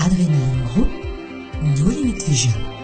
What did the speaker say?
Adrenaline Group, nos limites les jeunes.